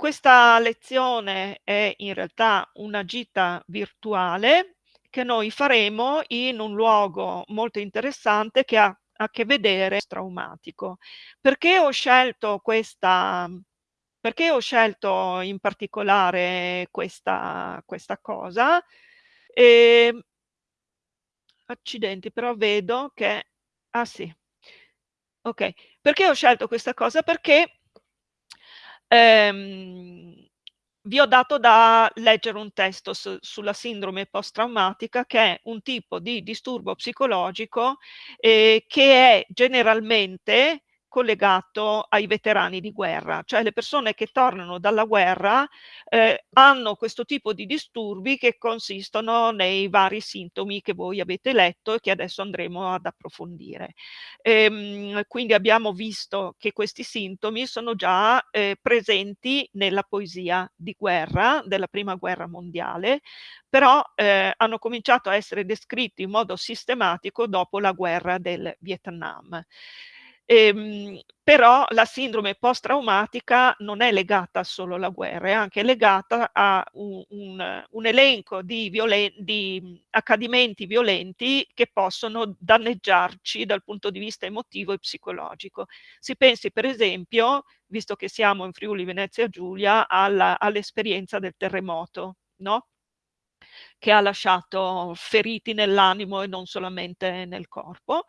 Questa lezione è in realtà una gita virtuale che noi faremo in un luogo molto interessante che ha a che vedere traumatico. Perché ho scelto questa perché ho scelto in particolare questa questa cosa? Ehm accidenti, però vedo che ah sì. Okay. Perché ho scelto questa cosa? Perché ehm, vi ho dato da leggere un testo su sulla sindrome post-traumatica che è un tipo di disturbo psicologico, ehm, che è generalmente collegato ai veterani di guerra, cioè le persone che tornano dalla guerra, ehm, hanno questo tipo di disturbi che consistono nei vari sintomi che voi avete letto e che adesso andremo ad approfondire. Ehm, quindi abbiamo visto che questi sintomi sono già, ehm, presenti nella poesia di guerra della prima guerra mondiale, però, ehm, hanno cominciato a essere descritti in modo sistematico dopo la guerra del Vietnam. Ehm, però la sindrome post-traumatica non è legata solo alla guerra, è anche legata a u un un elenco di violen di accadimenti violenti che possono danneggiarci dal punto di vista emotivo e psicologico. Si pensi per esempio, visto che siamo in Friuli Venezia Giulia, all'esperienza del terremoto, no? Che ha lasciato feriti nell'animo e non solamente nel corpo,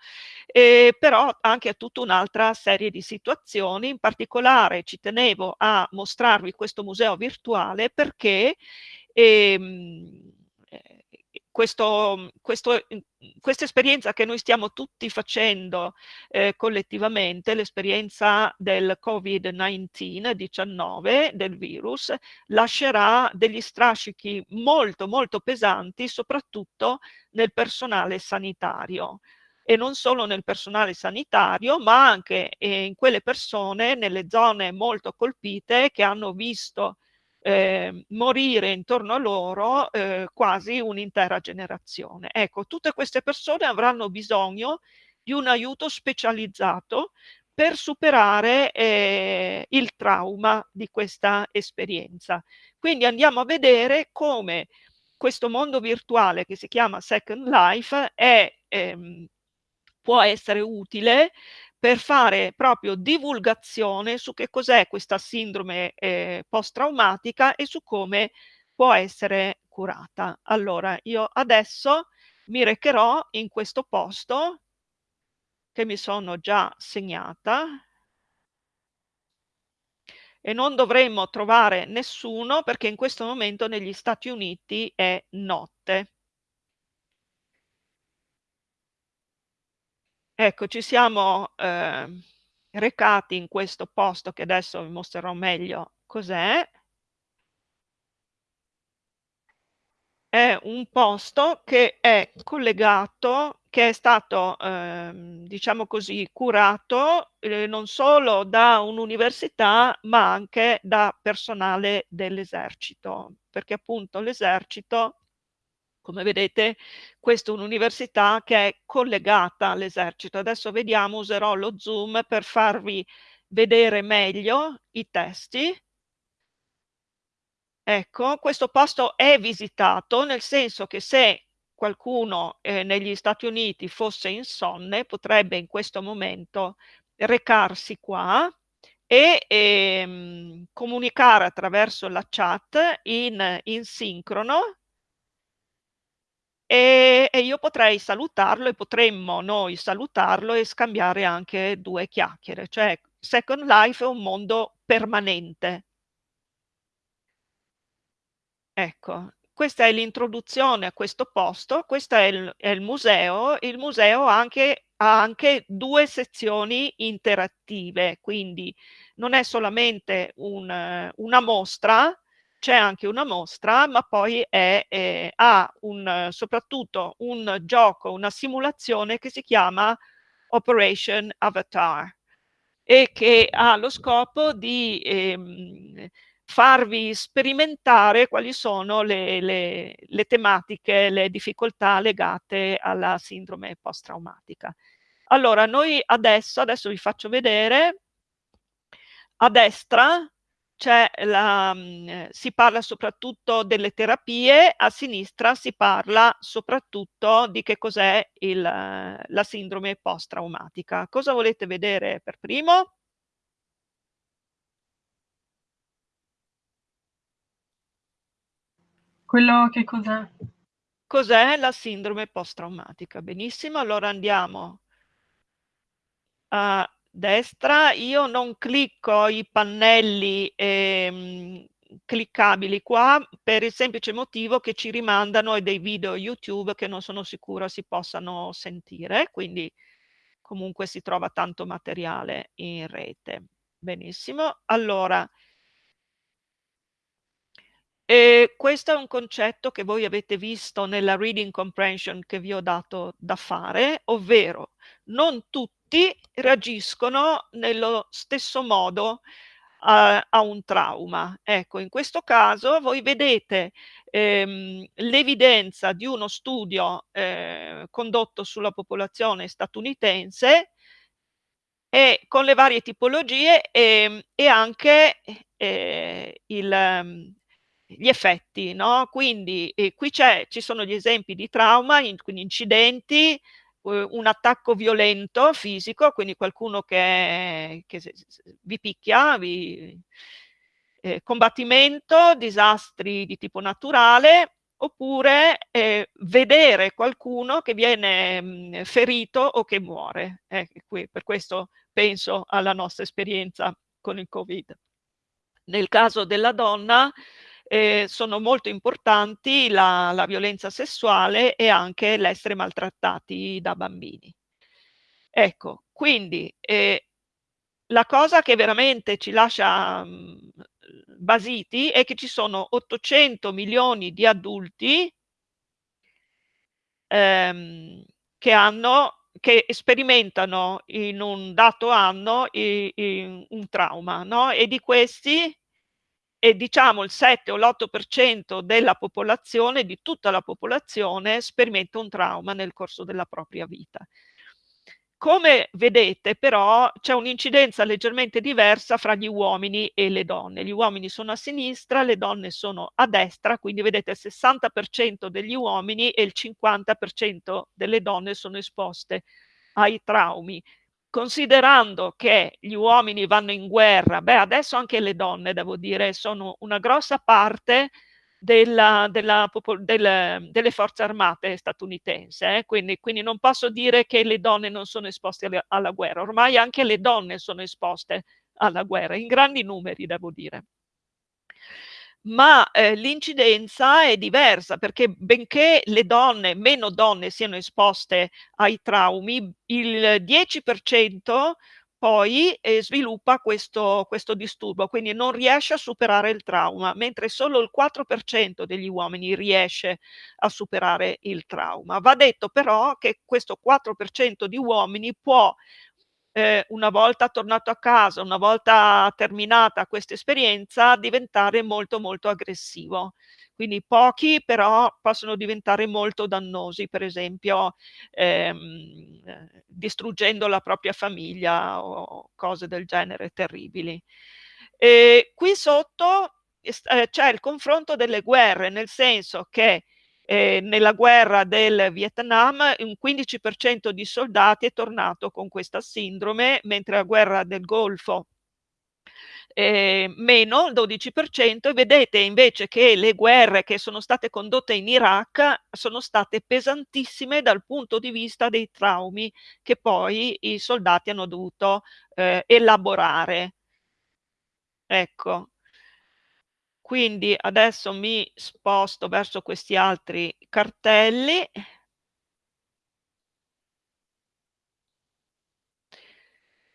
ehm, però anche a tutta un'altra serie di situazioni. In particolare ci tenevo a mostrarvi questo museo virtuale perché, ehm, questo questo mhmm, questa esperienza che noi stiamo tutti facendo, ehm, collettivamente, l'esperienza del Covid-19, 19, del virus, lascerà degli strascichi molto, molto pesanti, soprattutto nel personale sanitario. E non solo nel personale sanitario, ma anche, ehm, in quelle persone nelle zone molto colpite che hanno visto, ehm, morire intorno a loro, ehm, quasi un'intera generazione. Ecco, tutte queste persone avranno bisogno di un aiuto specializzato per superare, ehm, il trauma di questa esperienza. Quindi andiamo a vedere come questo mondo virtuale che si chiama Second Life è ehm, può essere utile per fare proprio divulgazione su che cos'è questa sindrome, ehm, post-traumatica e su come può essere curata. Allora, io adesso mi recherò in questo posto che mi sono già segnata e non dovremmo trovare nessuno perché in questo momento negli Stati Uniti è notte. Ecco, ci siamo, ehm, recati in questo posto che adesso vi mostrerò meglio cos'è. È un posto che è collegato che è stato, ehm, diciamo così, curato, ehm, non solo da un'università, ma anche da personale dell'esercito, perché appunto l'esercito come vedete questa è un'università che è collegata all'esercito. Adesso vediamo, userò lo zoom per farvi vedere meglio i testi. Ecco, questo posto è visitato, nel senso che se qualcuno, ehm, negli Stati Uniti fosse insonne, potrebbe in questo momento recarsi qua e, ehm, comunicare attraverso la chat in in sincrono Ehm, e io potrei salutarlo e potremmo noi salutarlo e scambiare anche 2 chiacchiere, cioè Second Life è un mondo permanente. Ecco, questa è l'introduzione a questo posto, questa è il è il museo. Il museo anche ha anche 2 sezioni interattive, quindi non è solamente un una mostra, c'è anche una mostra, ma poi è ehm, ha un soprattutto un gioco, una simulazione che si chiama Operation Avatar e che ha lo scopo di, ehm, farvi sperimentare quali sono le le le tematiche, le difficoltà legate alla sindrome post-traumatica. Allora noi adesso adesso vi faccio vedere a destra la mhmm, si parla soprattutto delle terapie, a sinistra si parla soprattutto di che cos'è il la sindrome post-traumatica. Cosa volete vedere per primo? Quello che cos'è? Cos'è la sindrome post-traumatica? Benissimo, allora andiamo a destra. Io non clicco i pannelli, ehm, cliccabili qua per il semplice motivo che ci rimandano a dei video YouTube che non sono sicura si possano sentire, quindi comunque si trova tanto materiale in rete. Benissimo, allora e questo è un concetto che voi avete visto nella reading comprehension che vi ho dato da fare, ovvero non tutti reagiscono nello stesso modo a, a un trauma. Ecco, in questo caso voi vedete ehm, l'evidenza di uno studio eh, condotto sulla popolazione statunitense e con le varie tipologie e, e anche eh, il gli effetti, no? Quindi eh, qui ci sono gli esempi di trauma, in, quindi incidenti, eh, un attacco violento fisico, quindi qualcuno che, che vi picchia, vi, eh, combattimento, disastri di tipo naturale, oppure eh, vedere qualcuno che viene mh, ferito o che muore. Eh, qui, per questo penso alla nostra esperienza con il Covid. Nel caso della donna, eh, sono molto importanti la, la, violenza sessuale e anche l'essere maltrattati da bambini. Ecco, quindi eh, la cosa che veramente ci lascia mh, mm, basiti è che ci sono 800 milioni di adulti ehm, che hanno che sperimentano in un dato anno i, i, un trauma, no? E di questi e diciamo il 7 o l'8% della popolazione, di tutta la popolazione, sperimenta un trauma nel corso della propria vita. Come vedete però c'è un'incidenza leggermente diversa fra gli uomini e le donne. Gli uomini sono a sinistra, le donne sono a destra, quindi vedete il 60% degli uomini e il 50% delle donne sono esposte ai traumi considerando che gli uomini vanno in guerra, beh adesso anche le donne devo dire sono una grossa parte della, della, delle, delle, forze armate statunitense, eh? quindi, quindi, non posso dire che le donne non sono esposte alla, alla guerra, ormai anche le donne sono esposte alla guerra, in grandi numeri devo dire ma eh, l'incidenza è diversa perché benché le donne, meno donne siano esposte ai traumi, il 10% poi eh, sviluppa questo, questo disturbo, quindi non riesce a superare il trauma, mentre solo il 4% degli uomini riesce a superare il trauma. Va detto però che questo 4% di uomini può eh, una volta tornato a casa, una volta terminata questa esperienza, diventare molto molto aggressivo. Quindi pochi però possono diventare molto dannosi, per esempio ehm, distruggendo la propria famiglia o cose del genere terribili. E qui sotto eh, c'è il confronto delle guerre, nel senso che eh, nella guerra del Vietnam un 15% di soldati è tornato con questa sindrome, mentre la guerra del Golfo eh, meno il 12% e vedete invece che le guerre che sono state condotte in Iraq sono state pesantissime dal punto di vista dei traumi che poi i soldati hanno dovuto eh, elaborare. Ecco, quindi adesso mi sposto verso questi altri cartelli.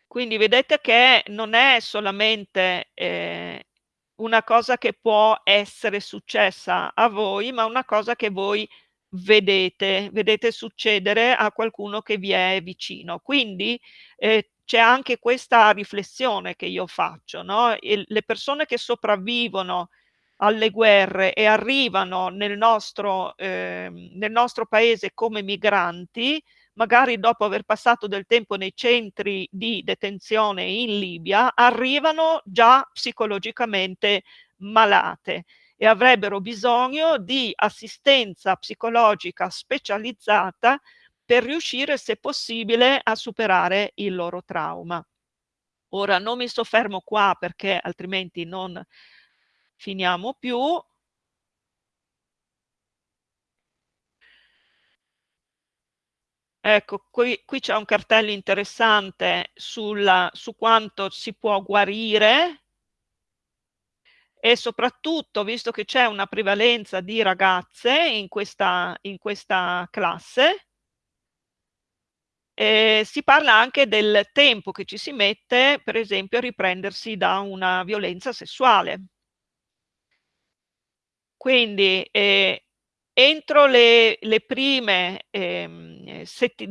Quindi vedete che non è solamente eh, una cosa che può essere successa a voi, ma una cosa che voi vedete, vedete succedere a qualcuno che vi è vicino. Quindi eh, c'è anche questa riflessione che io faccio, no? E le persone che sopravvivono alle guerre e arrivano nel nostro, eh, nel nostro paese come migranti, magari dopo aver passato del tempo nei centri di detenzione in Libia, arrivano già psicologicamente malate e avrebbero bisogno di assistenza psicologica specializzata per riuscire, se possibile, a superare il loro trauma. Ora non mi soffermo qua perché altrimenti non finiamo più. Ecco, qui, qui c'è un cartello interessante sulla, su quanto si può guarire e soprattutto, visto che c'è una prevalenza di ragazze in questa, in questa classe, eh, si parla anche del tempo che ci si mette, per esempio, a riprendersi da una violenza sessuale. Quindi eh, entro le, le prime eh,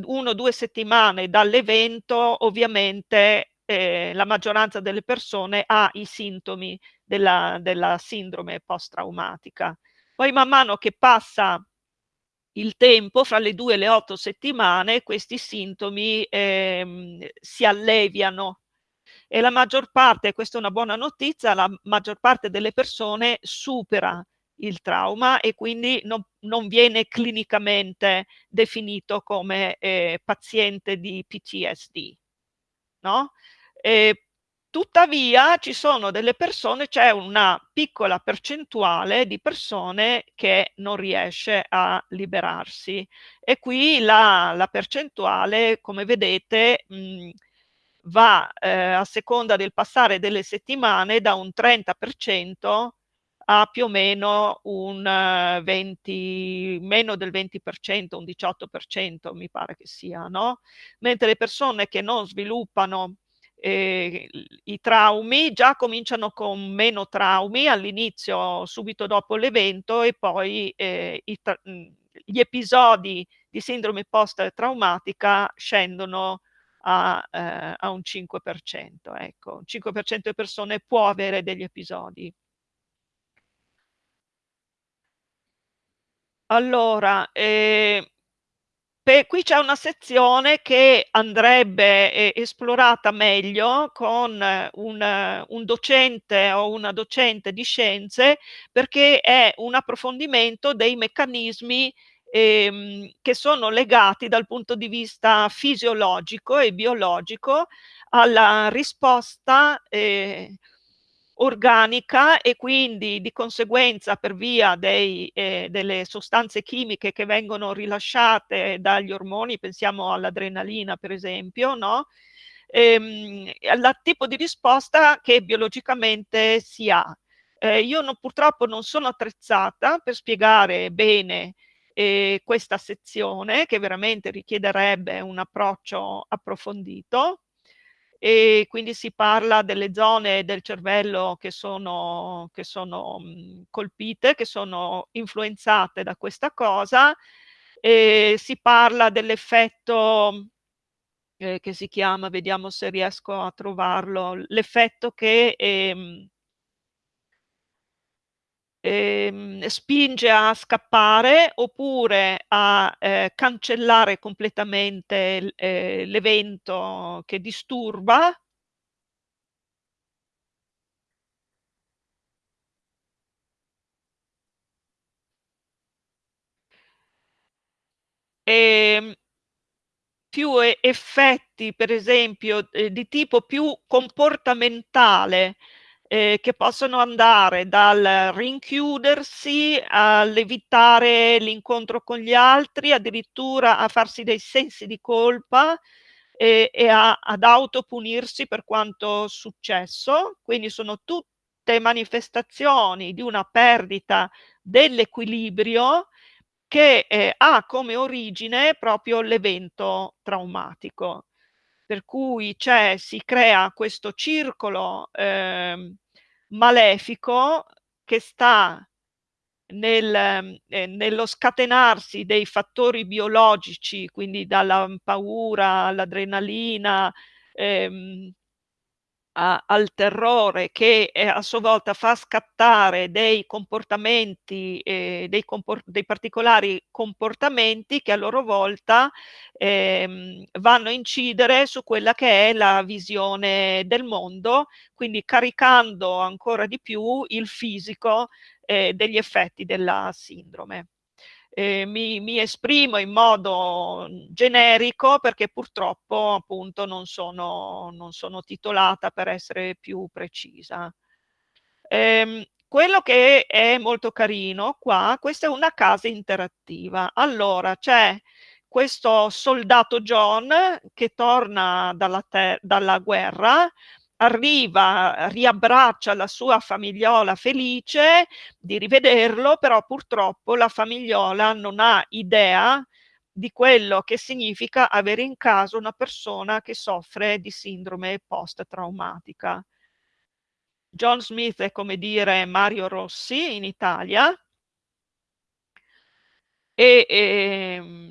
uno o due settimane dall'evento, ovviamente eh, la maggioranza delle persone ha i sintomi della, della sindrome post-traumatica. Poi man mano che passa il tempo, fra le due e le otto settimane, questi sintomi ehm, si alleviano e la maggior parte, questa è una buona notizia, la maggior parte delle persone supera il trauma e quindi non, non viene clinicamente definito come eh, paziente di PTSD. No? E Tuttavia ci sono delle persone, c'è una piccola percentuale di persone che non riesce a liberarsi e qui la, la percentuale, come vedete, mh, va eh, a seconda del passare delle settimane da un 30% a più o meno un 20, meno del 20%, un 18% mi pare che sia, no? Mentre le persone che non sviluppano eh, i traumi già cominciano con meno traumi all'inizio, subito dopo l'evento e poi eh, gli episodi di sindrome post-traumatica scendono a, eh, a, un 5%. Ecco, un 5% di persone può avere degli episodi. Allora, eh, qui c'è una sezione che andrebbe eh, esplorata meglio con eh, un, un, docente o una docente di scienze perché è un approfondimento dei meccanismi ehm, che sono legati dal punto di vista fisiologico e biologico alla risposta eh, organica e quindi di conseguenza per via dei, eh, delle sostanze chimiche che vengono rilasciate dagli ormoni, pensiamo all'adrenalina per esempio, no? ehm, al tipo di risposta che biologicamente si ha. Eh, io non, purtroppo non sono attrezzata per spiegare bene eh, questa sezione che veramente richiederebbe un approccio approfondito, e quindi si parla delle zone del cervello che sono, che sono mh, colpite, che sono influenzate da questa cosa, e si parla dell'effetto eh, che si chiama, vediamo se riesco a trovarlo, l'effetto che ehm, ehm, spinge a scappare oppure a eh, cancellare completamente eh, l'evento che disturba. E, ehm, più effetti, per esempio, eh, di tipo più comportamentale, eh, che possono andare dal rinchiudersi all'evitare l'incontro con gli altri, addirittura a farsi dei sensi di colpa e, e a, ad autopunirsi per quanto successo. Quindi sono tutte manifestazioni di una perdita dell'equilibrio che eh, ha come origine proprio l'evento traumatico per cui si crea questo circolo eh, malefico che sta nel, eh, nello scatenarsi dei fattori biologici, quindi dalla paura all'adrenalina, ehm, a al terrore che, ehm, a sua volta fa scattare dei comportamenti, ehm, dei compor dei particolari comportamenti che a loro volta, ehm, vanno a incidere su quella che è la visione del mondo, quindi caricando ancora di più il fisico, ehm, degli effetti della sindrome. Ehm, mi mi esprimo in modo generico perché purtroppo appunto non sono non sono titolata per essere più precisa. Ehm, quello che è molto carino qua, questa è una casa interattiva. Allora c'è questo soldato John che torna dalla dalla guerra, arriva, riabbraccia la sua famigliola felice di rivederlo, però purtroppo la famigliola non ha idea di quello che significa avere in casa una persona che soffre di sindrome post-traumatica. John Smith è come dire Mario Rossi in Italia. E, ehm,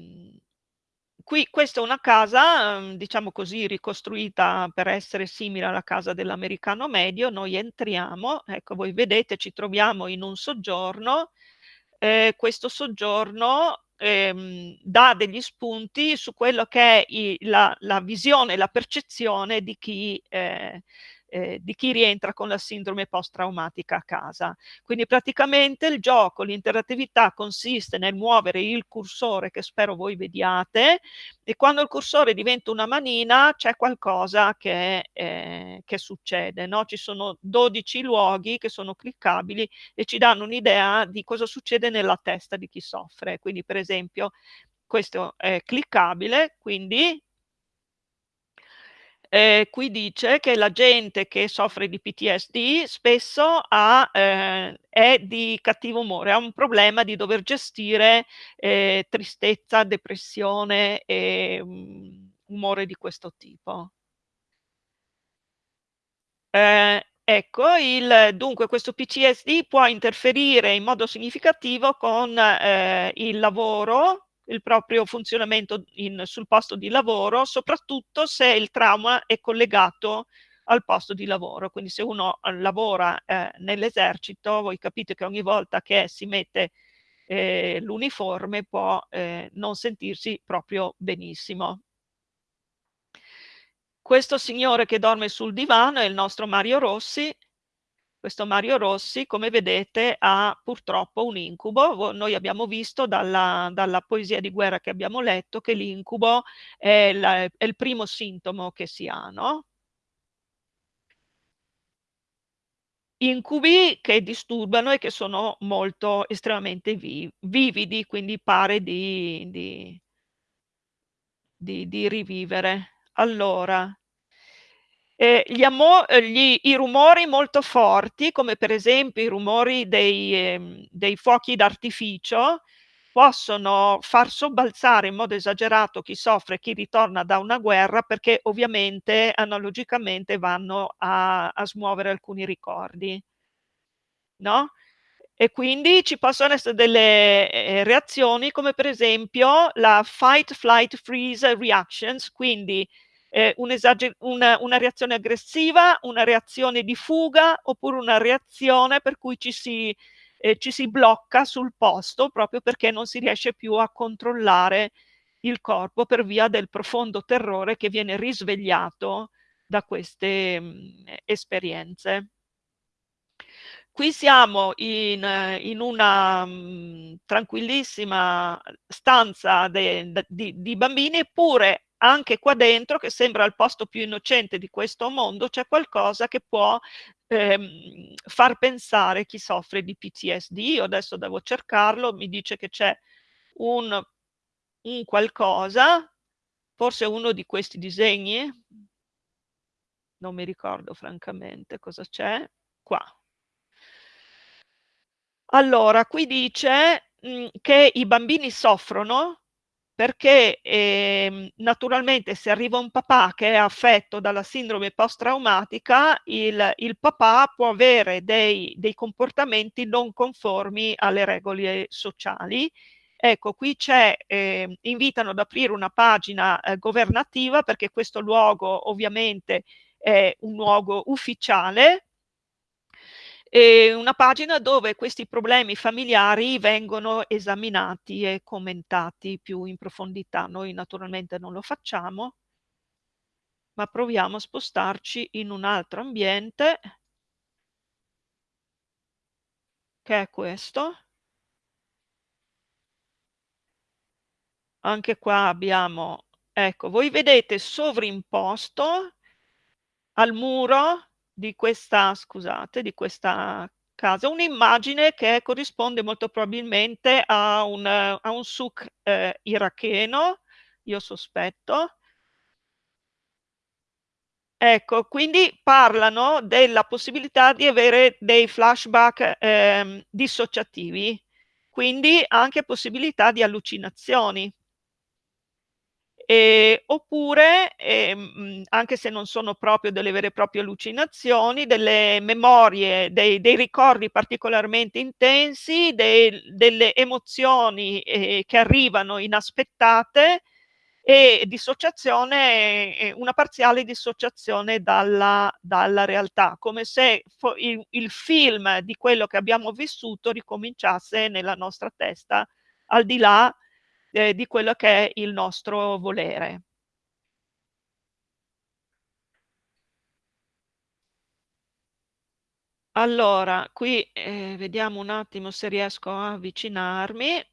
qui questa è una casa, uhm, diciamo così, ricostruita per essere simile alla casa dell'americano medio. Noi entriamo, ecco voi vedete ci troviamo in un soggiorno, ehm, questo soggiorno, ehm, dà degli spunti su quello che è i la la visione, la percezione di chi ehm, ehm, di chi rientra con la sindrome post-traumatica a casa. Quindi praticamente il gioco, l'interattività consiste nel muovere il cursore, che spero voi vediate, e quando il cursore diventa una manina c'è qualcosa che ehm, che succede, no, ci sono 12 luoghi che sono cliccabili e ci danno un'idea di cosa succede nella testa di chi soffre. Quindi per esempio questo è cliccabile, quindi Ehm, qui dice che la gente che soffre di PTSD spesso ha ehm, è di cattivo umore, ha un problema di dover gestire, ehm, tristezza, depressione e, mhmm, umore di questo tipo. Ehm, ecco il dunque questo PTSD può interferire in modo significativo con, ehm, il lavoro, il proprio funzionamento in sul posto di lavoro, soprattutto se il trauma è collegato al posto di lavoro. Quindi se uno, uhm, lavora, ehm, nell'esercito, voi capite che ogni volta che si mette, ehm, l'uniforme può, ehm, non sentirsi proprio benissimo. Questo signore che dorme sul divano è il nostro Mario Rossi. Questo Mario Rossi, come vedete, ha purtroppo un incubo. Noi abbiamo visto dalla dalla poesia di guerra che abbiamo letto che l'incubo è è il primo sintomo che si ha, no? Incubi che disturbano e che sono molto estremamente vi vividi, quindi pare di di di di rivivere. Allora Ehm, gli ehm, gli i rumori molto forti, come per esempio i rumori dei ehm, dei fuochi d'artificio, possono far sobbalzare in modo esagerato chi soffre, chi ritorna da una guerra, perché ovviamente analogicamente vanno a a smuovere alcuni ricordi. No, e quindi ci possono essere delle, ehm, reazioni come per esempio la fight, flight, freeze reactions, quindi, ehm, un'esage una una reazione aggressiva, una reazione di fuga, oppure una reazione per cui ci si ehm, ci si blocca sul posto, proprio perché non si riesce più a controllare il corpo per via del profondo terrore che viene risvegliato da queste, mhmm, esperienze. Qui siamo in in una, mhmm, tranquillissima stanza de d di di bambini, eppure anche qua dentro, che sembra il posto più innocente di questo mondo, c'è qualcosa che può, ehm, far pensare chi soffre di PTSD. Io adesso devo cercarlo, mi dice che c'è un un qualcosa, forse uno di questi disegni? Non mi ricordo francamente cosa c'è. Qua. Allora, qui dice, mhmm, che i bambini soffrono perché, ehm, naturalmente se arriva un papà che è affetto dalla sindrome post-traumatica, il il papà può avere dei dei comportamenti non conformi alle regole sociali. Ecco, qui c'è ehm, invitano ad aprire una pagina, ehm, governativa perché questo luogo ovviamente è un luogo ufficiale e una pagina dove questi problemi familiari vengono esaminati e commentati più in profondità. Noi naturalmente non lo facciamo, ma proviamo a spostarci in un altro ambiente che è questo. Anche qua abbiamo, ecco, voi vedete sovrimposto al muro di questa, scusate, di questa casa, un'immagine che corrisponde molto probabilmente a un, a un souk eh, iracheno, io sospetto. Ecco, quindi parlano della possibilità di avere dei flashback eh, dissociativi, quindi anche possibilità di allucinazioni. E, oppure, ehm, anche se non sono proprio delle vere e proprie allucinazioni, delle memorie, dei, dei ricordi particolarmente intensi, dei, delle emozioni eh, che arrivano inaspettate e dissociazione, una parziale dissociazione dalla, dalla realtà, come se il, il film di quello che abbiamo vissuto ricominciasse nella nostra testa, al di là eh, di quello che è il nostro volere. Allora, qui eh, vediamo un attimo se riesco a avvicinarmi.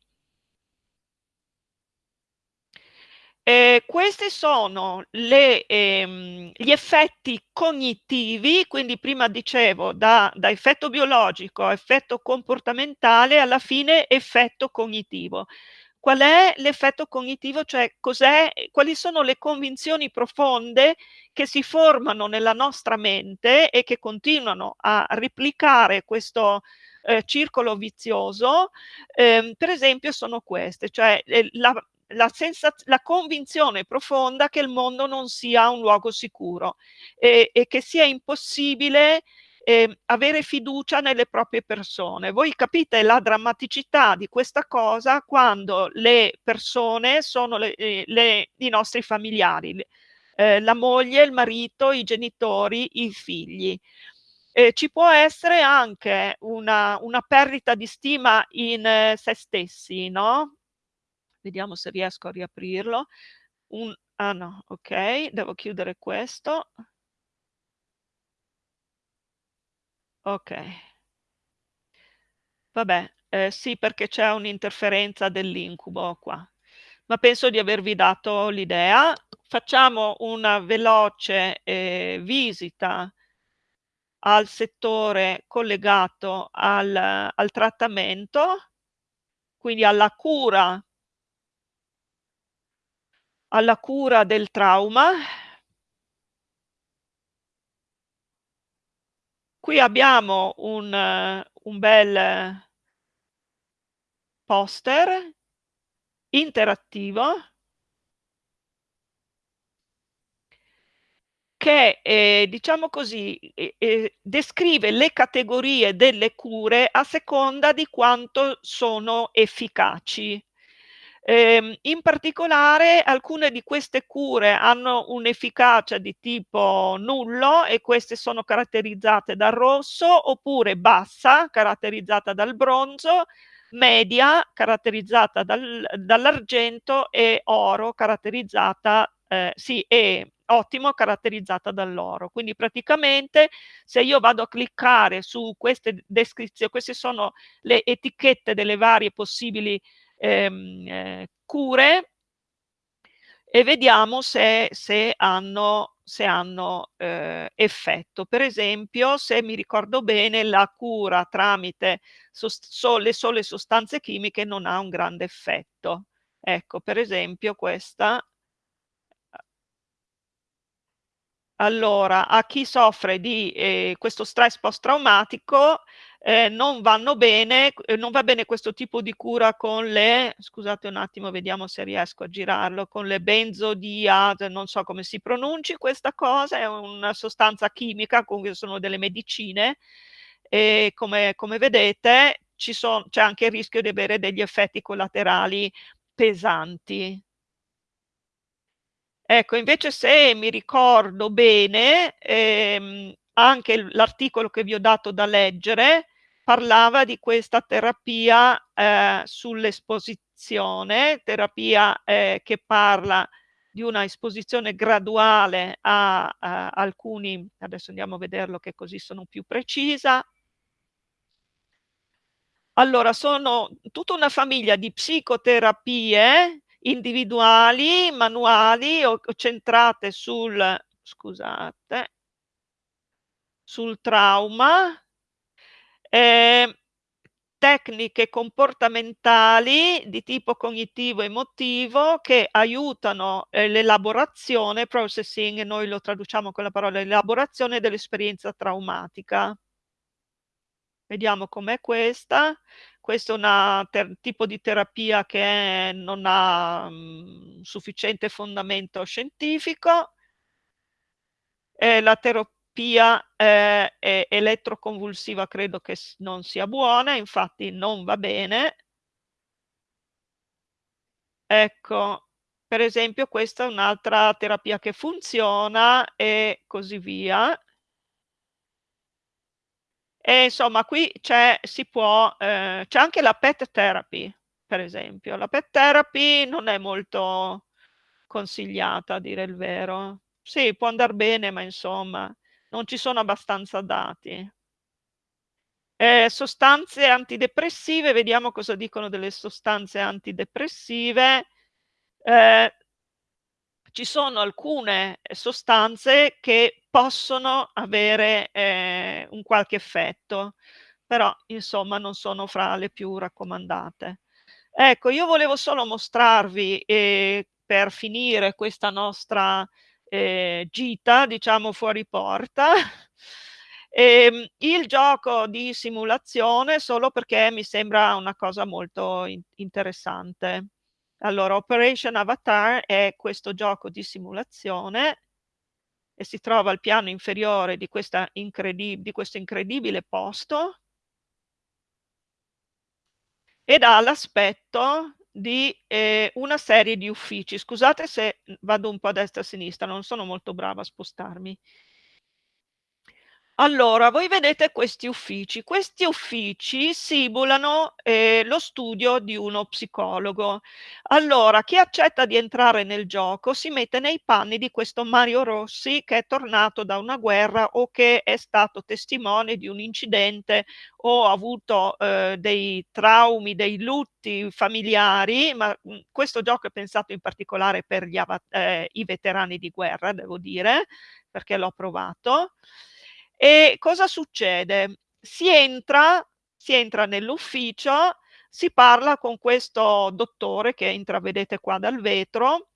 Eh, questi sono le, ehm, gli effetti cognitivi, quindi prima dicevo da, da, effetto biologico a effetto comportamentale, alla fine effetto cognitivo. Qual è l'effetto cognitivo? Cioè quali sono le convinzioni profonde che si formano nella nostra mente e che continuano a replicare questo eh, circolo vizioso? Eh, per esempio sono queste, cioè eh, la, la, la, convinzione profonda che il mondo non sia un luogo sicuro e, e che sia impossibile eh, avere fiducia nelle proprie persone. Voi capite la drammaticità di questa cosa quando le persone sono le, eh, le, i nostri familiari, eh, la moglie, il marito, i genitori, i figli. Eh, ci può essere anche una, una perdita di stima in eh, se stessi, no? Vediamo se riesco a riaprirlo. Un, ah no, ok, devo chiudere questo. Ok. Vabbè, eh, sì, perché c'è un'interferenza dell'incubo qua. Ma penso di avervi dato l'idea. Facciamo una veloce eh, visita al settore collegato al, al trattamento, quindi alla cura, alla cura del trauma Qui abbiamo un, un bel poster interattivo che, eh, diciamo così, eh, eh, descrive le categorie delle cure a seconda di quanto sono efficaci. Eh, in particolare alcune di queste cure hanno un'efficacia di tipo nullo e queste sono caratterizzate dal rosso oppure bassa caratterizzata dal bronzo, media caratterizzata dal, dall'argento e oro caratterizzata, eh, sì, e ottimo caratterizzata dall'oro. Quindi praticamente se io vado a cliccare su queste descrizioni, queste sono le etichette delle varie possibili ehm, eh, cure e vediamo se, se hanno, se hanno eh, effetto. Per esempio, se mi ricordo bene, la cura tramite so, le sole sostanze chimiche non ha un grande effetto. Ecco, per esempio, questa allora, a chi soffre di eh, questo stress post-traumatico eh, non vanno bene, eh, non va bene questo tipo di cura con le, scusate un attimo, vediamo se riesco a girarlo, con le benzodiaz, non so come si pronunci questa cosa, è una sostanza chimica, comunque sono delle medicine e come, come vedete c'è anche il rischio di avere degli effetti collaterali pesanti. Ecco, invece se mi ricordo bene, ehm, anche l'articolo che vi ho dato da leggere parlava di questa terapia eh, sull'esposizione, terapia eh, che parla di una esposizione graduale a, a, alcuni, adesso andiamo a vederlo che così sono più precisa. Allora, sono tutta una famiglia di psicoterapie individuali, manuali o centrate sul, scusate, sul trauma, eh, tecniche comportamentali di tipo cognitivo-emotivo che aiutano eh, l'elaborazione, processing, noi lo traduciamo con la parola elaborazione dell'esperienza traumatica. Vediamo com'è questa. Questo è un tipo di terapia che non ha mh, sufficiente fondamento scientifico. Eh, la terapia eh, elettroconvulsiva credo che non sia buona, infatti non va bene. Ecco, per esempio questa è un'altra terapia che funziona e così via. E insomma, qui c'è, si può, eh, anche la pet therapy, per esempio. La pet therapy non è molto consigliata, a dire il vero. Sì, può andare bene, ma insomma, non ci sono abbastanza dati. Eh, sostanze antidepressive, vediamo cosa dicono delle sostanze antidepressive. Eh, ci sono alcune sostanze che possono avere eh, un qualche effetto, però insomma non sono fra le più raccomandate. Ecco, io volevo solo mostrarvi, eh, per finire questa nostra eh, gita, diciamo fuori porta, ehm, il gioco di simulazione solo perché mi sembra una cosa molto in interessante. Allora, Operation Avatar è questo gioco di simulazione e si trova al piano inferiore di, di questo incredibile posto ed ha l'aspetto di eh, una serie di uffici. Scusate se vado un po' a destra e a sinistra, non sono molto brava a spostarmi. Allora, voi vedete questi uffici. Questi uffici simulano eh, lo studio di uno psicologo. Allora, chi accetta di entrare nel gioco si mette nei panni di questo Mario Rossi che è tornato da una guerra o che è stato testimone di un incidente o ha avuto eh, dei traumi, dei lutti familiari, ma mh, mm, questo gioco è pensato in particolare per gli, eh, i veterani di guerra, devo dire, perché l'ho provato. E cosa succede? Si entra, si entra nell'ufficio, si parla con questo dottore che intravedete qua dal vetro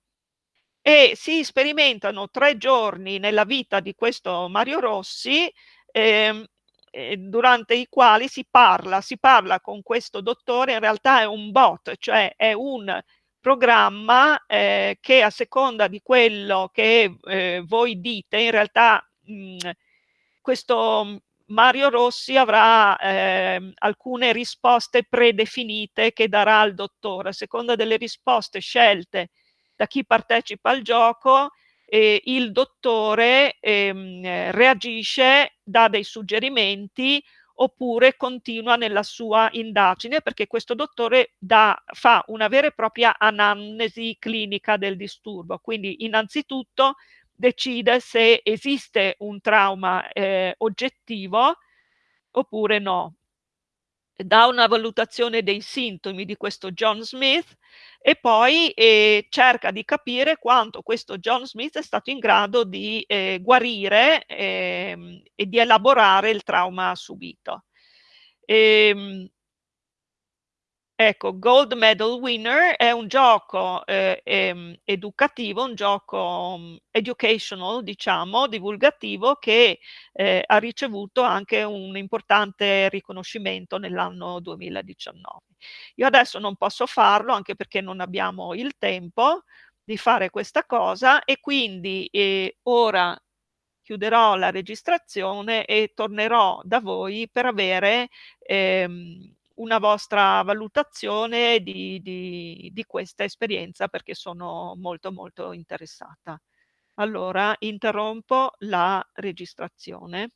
e si sperimentano tre giorni nella vita di questo Mario Rossi eh, durante i quali si parla, si parla con questo dottore, in realtà è un bot, cioè è un programma eh, che a seconda di quello che eh, voi dite, in realtà mh, questo mm, Mario Rossi avrà eh, alcune risposte predefinite che darà al dottore. A seconda delle risposte scelte da chi partecipa al gioco, eh, il dottore ehm, reagisce, dà dei suggerimenti oppure continua nella sua indagine perché questo dottore dà, fa una vera e propria anamnesi clinica del disturbo. Quindi innanzitutto decide se esiste un trauma eh, oggettivo oppure no. Dà una valutazione dei sintomi di questo John Smith e poi eh, cerca di capire quanto questo John Smith è stato in grado di eh, guarire eh, e di elaborare il trauma subito. E, ehm, Ecco, Gold Medal Winner è un gioco eh, eh, educativo, un gioco um, educational, diciamo, divulgativo, che eh, ha ricevuto anche un importante riconoscimento nell'anno 2019. Io adesso non posso farlo, anche perché non abbiamo il tempo di fare questa cosa e quindi eh, ora chiuderò la registrazione e tornerò da voi per avere ehm, una vostra valutazione di di di questa esperienza, perché sono molto, molto interessata. Allora interrompo la registrazione.